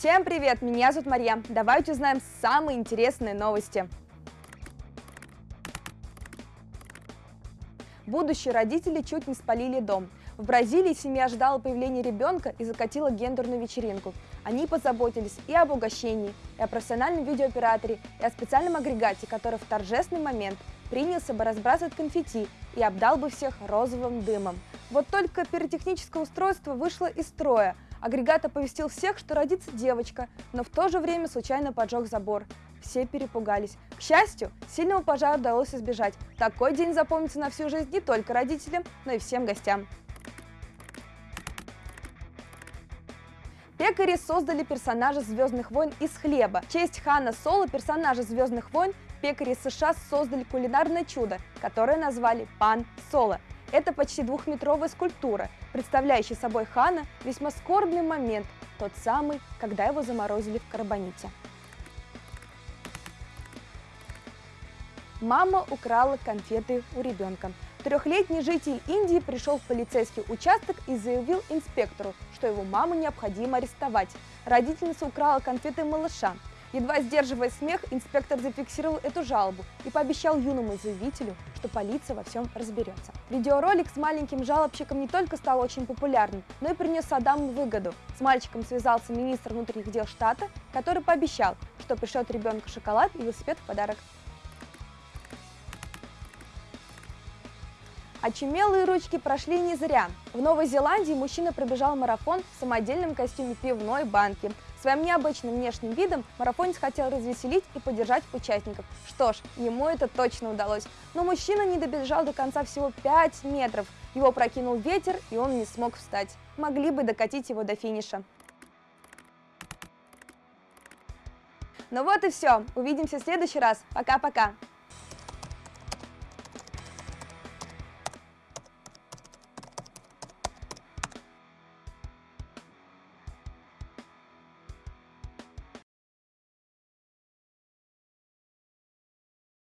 Всем привет, меня зовут Марья. Давайте узнаем самые интересные новости. Будущие родители чуть не спалили дом. В Бразилии семья ждала появления ребенка и закатила гендерную вечеринку. Они позаботились и об угощении, и о профессиональном видеооператоре, и о специальном агрегате, который в торжественный момент принялся бы разбрасывать конфетти и обдал бы всех розовым дымом. Вот только пиротехническое устройство вышло из строя. Агрегат оповестил всех, что родится девочка, но в то же время случайно поджег забор. Все перепугались. К счастью, сильного пожара удалось избежать. Такой день запомнится на всю жизнь не только родителям, но и всем гостям. Пекари создали персонажа «Звездных войн» из хлеба. В честь Хана Соло, персонажа «Звездных войн», пекари США создали кулинарное чудо, которое назвали «Пан Соло». Это почти двухметровая скульптура, представляющая собой Хана весьма скорбный момент, тот самый, когда его заморозили в карбоните. Мама украла конфеты у ребенка. Трехлетний житель Индии пришел в полицейский участок и заявил инспектору, что его маму необходимо арестовать. Родительница украла конфеты малыша. Едва сдерживая смех, инспектор зафиксировал эту жалобу и пообещал юному заявителю, что полиция во всем разберется. Видеоролик с маленьким жалобщиком не только стал очень популярным, но и принес Адаму выгоду. С мальчиком связался министр внутренних дел штата, который пообещал, что пришлет ребенку шоколад и велосипед в подарок. Очумелые ручки прошли не зря. В Новой Зеландии мужчина пробежал марафон в самодельном костюме пивной банки. Своим необычным внешним видом марафонец хотел развеселить и поддержать участников. Что ж, ему это точно удалось. Но мужчина не добежал до конца всего 5 метров. Его прокинул ветер, и он не смог встать. Могли бы докатить его до финиша. Ну вот и все. Увидимся в следующий раз. Пока-пока.